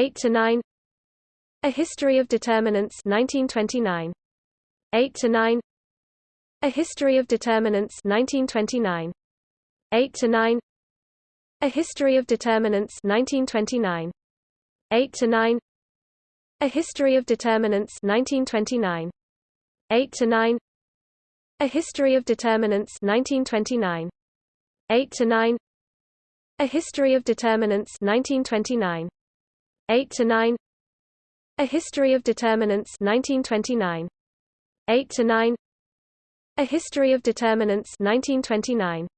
8 to 9 A History of Determinants 1929 8 to 9 A History of Determinants 1929 8 to 9 A History of Determinants 1929 8 to 9 A History of Determinants 1929 8 to 9 A History of Determinants 1929 8 to 9 A History of Determinants 1929 8 to 9 A History of Determinants 1929 8 to 9 A History of Determinants 1929